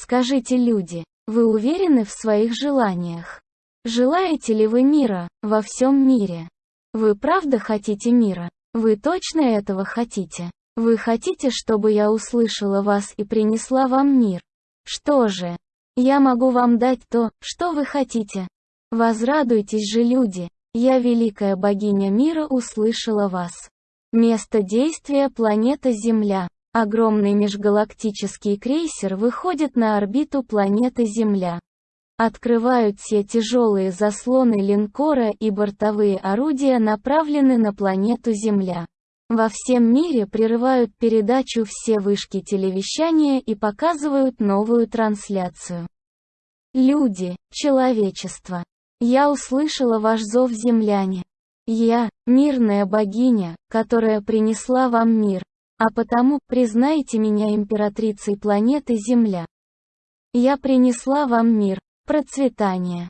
Скажите, люди, вы уверены в своих желаниях? Желаете ли вы мира, во всем мире? Вы правда хотите мира? Вы точно этого хотите? Вы хотите, чтобы я услышала вас и принесла вам мир? Что же? Я могу вам дать то, что вы хотите. Возрадуйтесь же, люди, я, великая богиня мира, услышала вас. Место действия – планета Земля. Огромный межгалактический крейсер выходит на орбиту планеты Земля. Открывают все тяжелые заслоны линкора и бортовые орудия направлены на планету Земля. Во всем мире прерывают передачу все вышки телевещания и показывают новую трансляцию. Люди, человечество. Я услышала ваш зов, земляне. Я, мирная богиня, которая принесла вам мир, а потому признайте меня императрицей планеты Земля. Я принесла вам мир, процветание.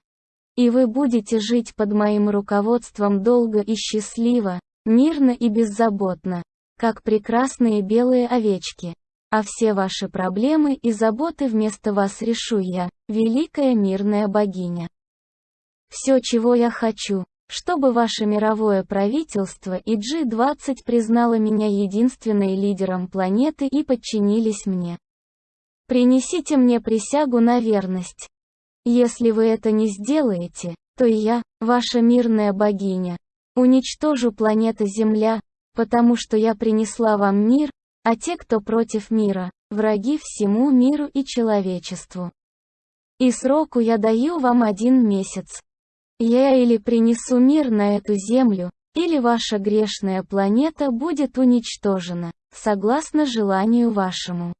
И вы будете жить под моим руководством долго и счастливо, мирно и беззаботно, как прекрасные белые овечки. А все ваши проблемы и заботы вместо вас решу я, великая мирная богиня. Все, чего я хочу, чтобы ваше мировое правительство и G20 признало меня единственной лидером планеты и подчинились мне. Принесите мне присягу на верность. Если вы это не сделаете, то я, ваша мирная богиня, Уничтожу планета Земля, потому что я принесла вам мир, а те, кто против мира, враги всему миру и человечеству. И сроку я даю вам один месяц. Я или принесу мир на эту землю, или ваша грешная планета будет уничтожена, согласно желанию вашему.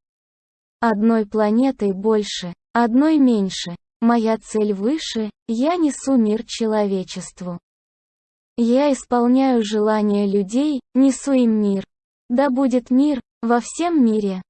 Одной планетой больше, одной меньше, моя цель выше, я несу мир человечеству. Я исполняю желания людей, несу им мир. Да будет мир, во всем мире.